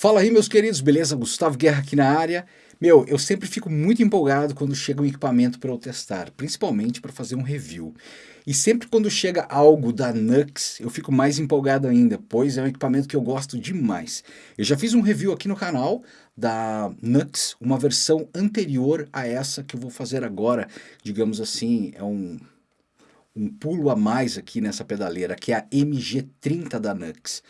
Fala aí meus queridos, beleza? Gustavo Guerra aqui na área. Meu, eu sempre fico muito empolgado quando chega um equipamento para eu testar, principalmente para fazer um review. E sempre quando chega algo da Nux, eu fico mais empolgado ainda, pois é um equipamento que eu gosto demais. Eu já fiz um review aqui no canal da Nux, uma versão anterior a essa que eu vou fazer agora. Digamos assim, é um, um pulo a mais aqui nessa pedaleira, que é a MG30 da Nux.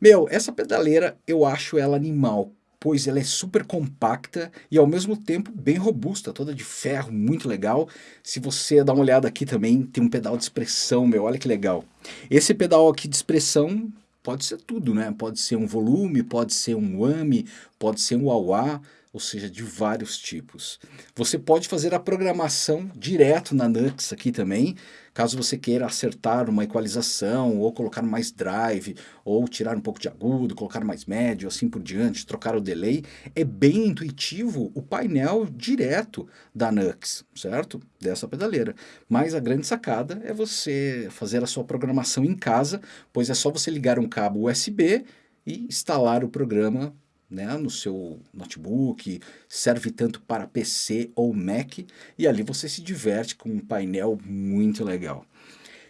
Meu, essa pedaleira eu acho ela animal, pois ela é super compacta e ao mesmo tempo bem robusta, toda de ferro, muito legal. Se você dá uma olhada aqui também, tem um pedal de expressão, meu, olha que legal. Esse pedal aqui de expressão pode ser tudo, né? Pode ser um volume, pode ser um AMI, pode ser um wah ou seja, de vários tipos. Você pode fazer a programação direto na Nux aqui também, caso você queira acertar uma equalização, ou colocar mais drive, ou tirar um pouco de agudo, colocar mais médio, assim por diante, trocar o delay. É bem intuitivo o painel direto da Nux, certo? Dessa pedaleira. Mas a grande sacada é você fazer a sua programação em casa, pois é só você ligar um cabo USB e instalar o programa né, no seu notebook, serve tanto para PC ou Mac, e ali você se diverte com um painel muito legal.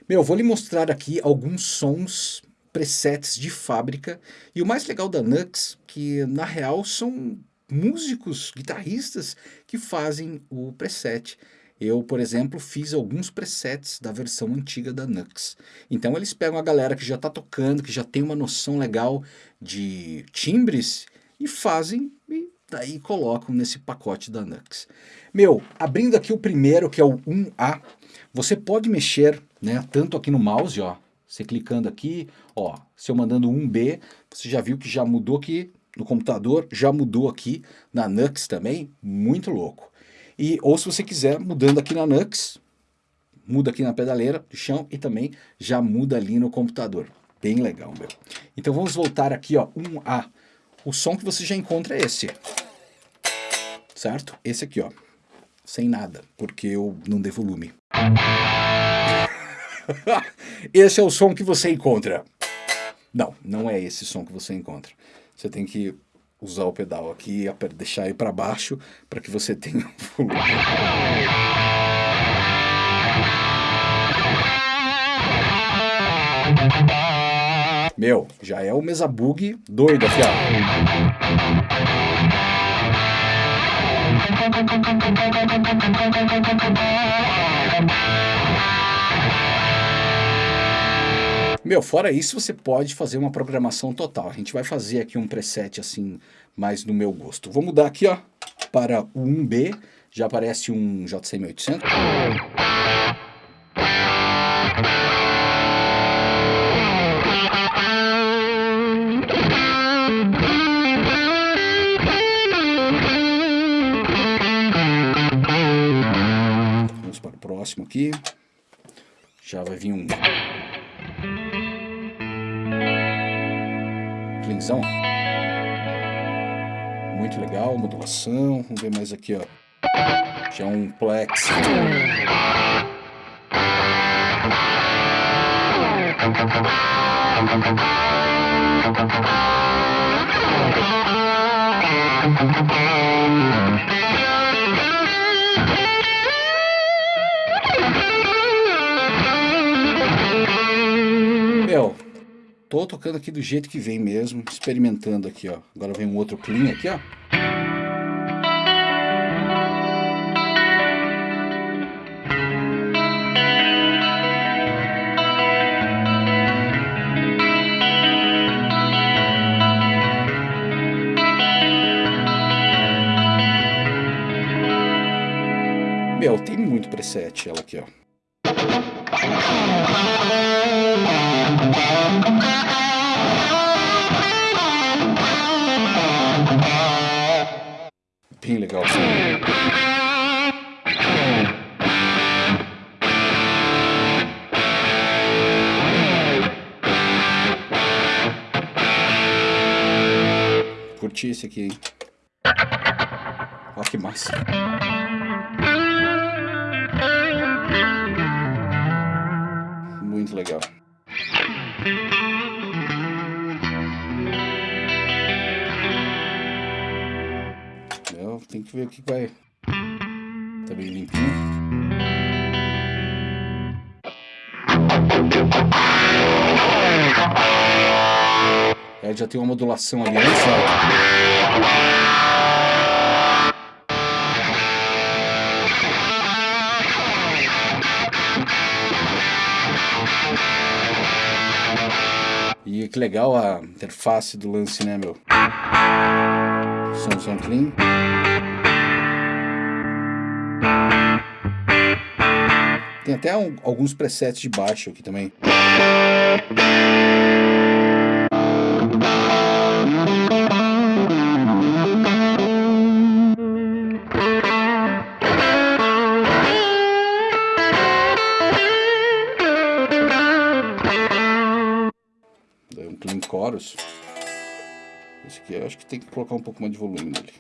Meu, vou lhe mostrar aqui alguns sons presets de fábrica, e o mais legal da Nux, que na real são músicos, guitarristas que fazem o preset. Eu, por exemplo, fiz alguns presets da versão antiga da Nux. Então eles pegam a galera que já está tocando, que já tem uma noção legal de timbres e fazem e daí colocam nesse pacote da Nux. Meu, abrindo aqui o primeiro, que é o 1A, você pode mexer, né, tanto aqui no mouse, ó, você clicando aqui, ó, se eu mandando 1B, você já viu que já mudou aqui no computador, já mudou aqui na Nux também, muito louco. E, ou se você quiser, mudando aqui na Nux, muda aqui na pedaleira do chão e também já muda ali no computador. Bem legal, meu. Então vamos voltar aqui, ó, 1A. O som que você já encontra é esse. Certo? Esse aqui, ó. Sem nada, porque eu não dei volume. esse é o som que você encontra. Não, não é esse som que você encontra. Você tem que usar o pedal aqui, deixar ele para baixo, para que você tenha volume. Meu, já é o mesa bug doido, fiado. Meu, fora isso, você pode fazer uma programação total. A gente vai fazer aqui um preset assim, mais no meu gosto. Vou mudar aqui, ó, para o 1B. Já aparece um JCM800. Próximo aqui. Já vai vir um... Cleanzão. Muito legal, modulação. Vamos ver mais aqui, ó. Já um plex. Tô tocando aqui do jeito que vem mesmo, experimentando aqui, ó. Agora vem um outro clean aqui, ó. Meu, tem muito preset ela aqui, ó. Bem legal. Curti esse aqui, hein? Olha que massa. Muito legal. Não, tem que ver o que vai. Tá bem limpinho. É, já tem uma modulação ali, né, sabe? E que legal a interface do lance, né, meu? Som, som clean. Tem até um, alguns presets de baixo aqui também. Acho que tem que colocar um pouco mais de volume nele.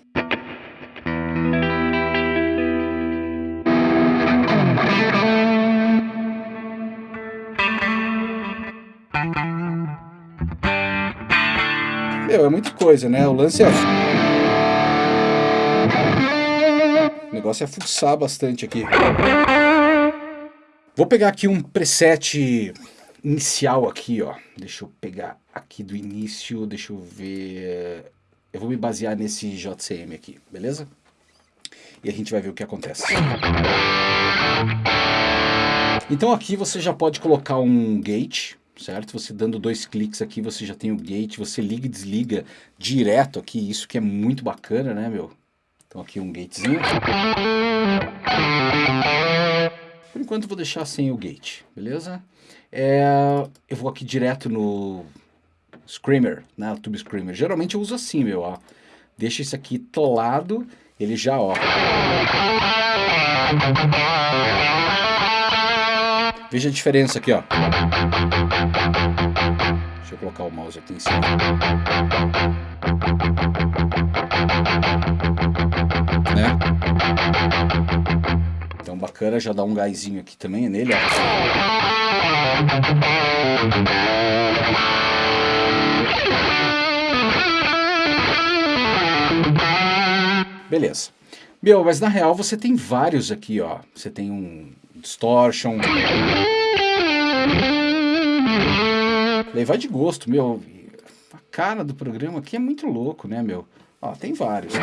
Meu, é muita coisa, né? O lance é... O negócio é fuçar bastante aqui. Vou pegar aqui um preset inicial aqui, ó. Deixa eu pegar aqui do início, deixa eu ver... Eu vou me basear nesse JCM aqui, beleza? E a gente vai ver o que acontece. Então aqui você já pode colocar um gate, certo? Você dando dois cliques aqui, você já tem o gate, você liga e desliga direto aqui, isso que é muito bacana, né, meu? Então aqui um gatezinho. Por enquanto vou deixar sem o gate, beleza? É, eu vou aqui direto no Screamer, né, Tube Screamer. Geralmente eu uso assim, meu, ó. Deixa esse aqui tolado, ele já, ó. Veja a diferença aqui, ó. Deixa eu colocar o mouse aqui em cima. Né? Então bacana, já dá um gásinho aqui também nele, ó. Beleza. Meu, mas na real você tem vários aqui, ó. Você tem um distortion. Daí vai de gosto, meu. A cara do programa aqui é muito louco, né, meu? Ó, tem vários, tá?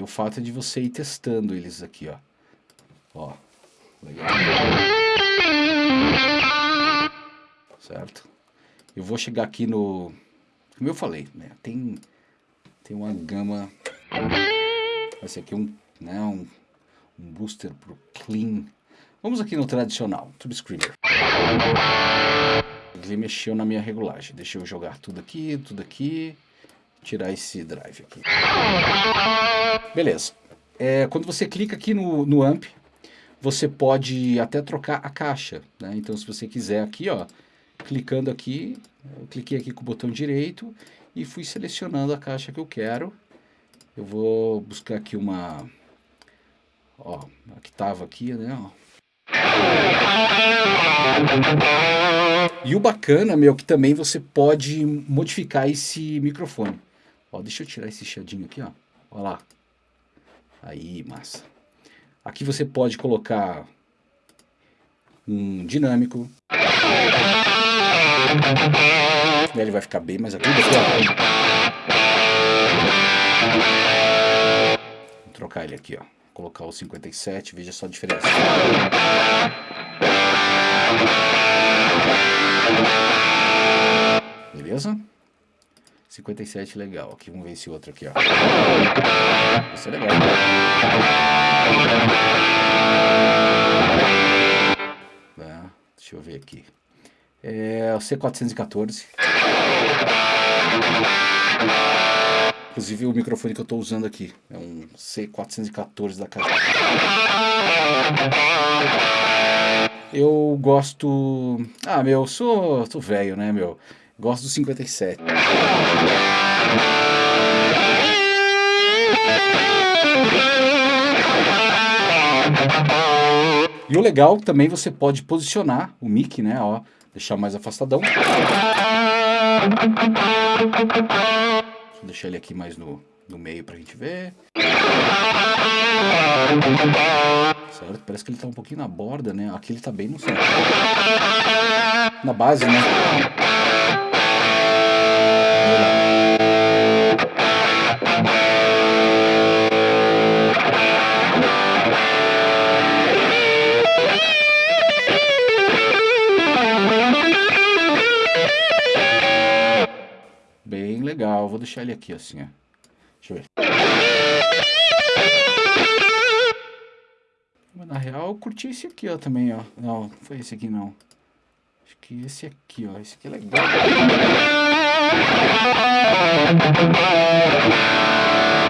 O fato de você ir testando eles aqui, ó. Ó, legal. Certo? Eu vou chegar aqui no... Como eu falei, né? Tem, tem uma gama... Esse aqui é um, né, um, um booster pro clean. Vamos aqui no tradicional, Tube Screamer. Ele mexeu na minha regulagem. Deixa eu jogar tudo aqui, tudo aqui. Tirar esse drive aqui. Beleza. É, quando você clica aqui no, no amp, você pode até trocar a caixa. Né? Então se você quiser aqui, ó, clicando aqui, eu cliquei aqui com o botão direito e fui selecionando a caixa que eu quero. Eu vou buscar aqui uma... Ó, a que tava aqui, né, ó. E o bacana, meu, que também você pode modificar esse microfone. Ó, deixa eu tirar esse chiadinho aqui, ó. Olha lá. Aí, massa. Aqui você pode colocar um dinâmico. Ele vai ficar bem mais agudo aqui. Vou trocar ele aqui, ó. Colocar o 57, veja só a diferença. Beleza? 57 legal. Aqui, vamos ver esse outro aqui, ó. Esse é legal. Tá, deixa eu ver aqui. É o C414. Inclusive o microfone que eu estou usando aqui. É um C414 da casa. Eu gosto... Ah, meu, eu sou, sou velho, né, meu? Gosto do 57. E o legal também você pode posicionar o mic, né, ó, deixar mais afastadão. Vou deixar ele aqui mais no, no meio pra gente ver. Certo? Parece que ele tá um pouquinho na borda, né? Aqui ele tá bem no centro. Na base, né? Legal. Vou deixar ele aqui assim, ó. Deixa eu ver. Na real eu curti esse aqui, ó, também, ó. Não, foi esse aqui não. Acho que esse aqui, ó. Esse aqui é legal.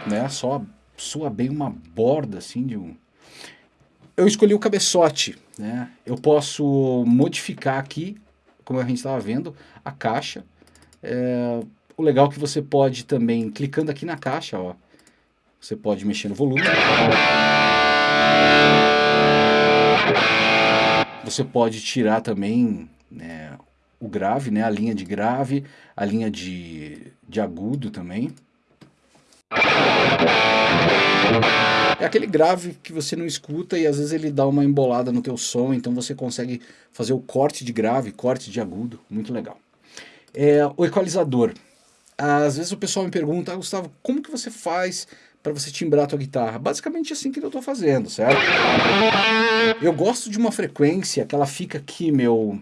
Né? Só soa bem uma borda, assim, de um... Eu escolhi o cabeçote, né? Eu posso modificar aqui, como a gente estava vendo, a caixa. É, o legal é que você pode também, clicando aqui na caixa, ó, você pode mexer no volume. Você pode tirar também né, o grave, né, a linha de grave, a linha de, de agudo também. É aquele grave que você não escuta e às vezes ele dá uma embolada no teu som, então você consegue fazer o corte de grave, corte de agudo, muito legal. É, o equalizador. Às vezes o pessoal me pergunta, ah, Gustavo, como que você faz para você timbrar a tua guitarra? Basicamente assim que eu estou fazendo, certo? Eu gosto de uma frequência que ela fica aqui, meu,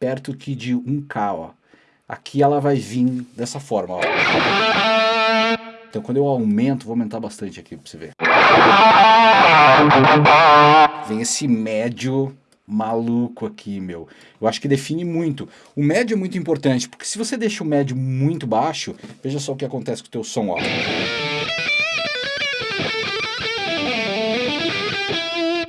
perto aqui de 1K, ó. Aqui ela vai vir dessa forma, ó. Então quando eu aumento, vou aumentar bastante aqui para você ver. Vem esse médio maluco aqui, meu. Eu acho que define muito. O médio é muito importante, porque se você deixa o médio muito baixo, veja só o que acontece com o teu som, ó.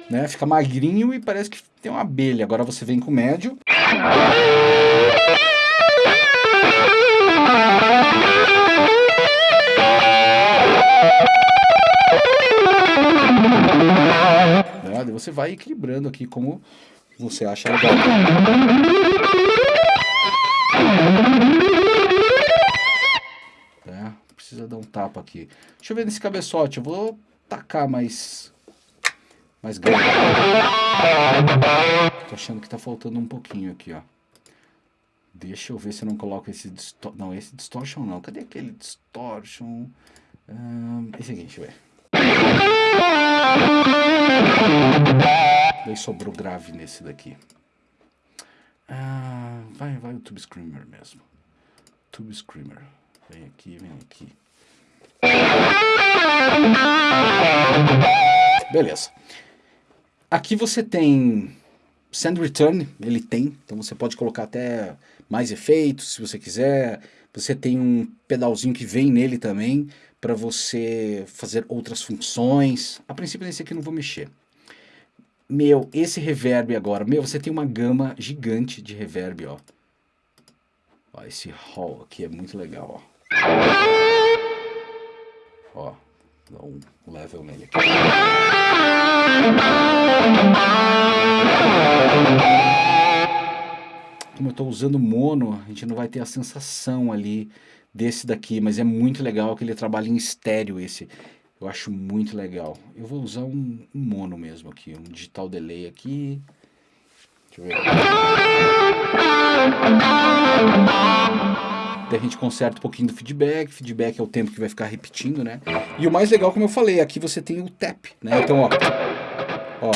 Né? Fica magrinho e parece que tem uma abelha. Agora você vem com o médio. Né? Você vai equilibrando aqui como você acha legal. É, precisa dar um tapa aqui. Deixa eu ver nesse cabeçote. Eu vou tacar mais mais grande. Tô achando que tá faltando um pouquinho aqui, ó. Deixa eu ver se eu não coloco esse distortion. Não, esse distortion não. Cadê aquele distortion? Esse aqui, deixa eu ver. Sobrou grave nesse daqui. Ah, vai, vai o Tube Screamer mesmo. Tube Screamer. Vem aqui, vem aqui. Beleza. Aqui você tem Send Return, ele tem, então você pode colocar até mais efeitos se você quiser. Você tem um pedalzinho que vem nele também para você fazer outras funções. A princípio nesse aqui eu não vou mexer. Meu, esse reverb agora, meu, você tem uma gama gigante de reverb, ó. Ó, esse hall aqui é muito legal, ó. Ó, dá um level nele aqui. Como eu estou usando mono, a gente não vai ter a sensação ali desse daqui, mas é muito legal que ele trabalha em estéreo esse. Eu acho muito legal. Eu vou usar um, um mono mesmo aqui, um digital delay aqui. Deixa eu ver. Daí a gente conserta um pouquinho do feedback, feedback é o tempo que vai ficar repetindo, né? E o mais legal, como eu falei, aqui você tem o tap, né? Então, ó, ó,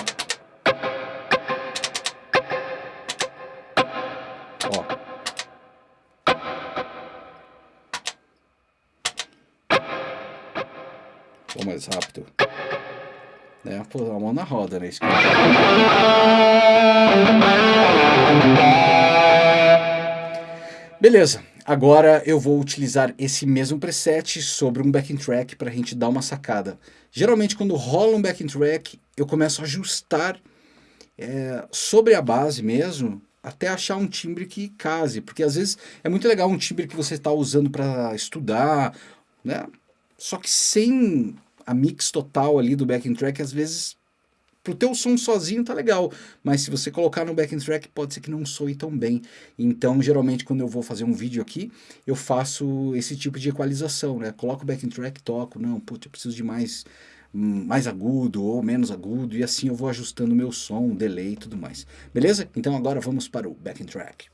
Vou mais rápido. Né? Pô, a mão na roda, né? Beleza, agora eu vou utilizar esse mesmo preset sobre um backing track para a gente dar uma sacada. Geralmente quando rola um backing track, eu começo a ajustar é, sobre a base mesmo, até achar um timbre que case, porque às vezes é muito legal um timbre que você está usando para estudar, né? Só que sem a mix total ali do backing track, às vezes pro teu som sozinho tá legal, mas se você colocar no backing track pode ser que não soe tão bem. Então, geralmente quando eu vou fazer um vídeo aqui, eu faço esse tipo de equalização, né? Coloco o backing track, toco, não, putz, eu preciso de mais mais agudo ou menos agudo e assim eu vou ajustando o meu som, delay e tudo mais. Beleza? Então agora vamos para o backing track.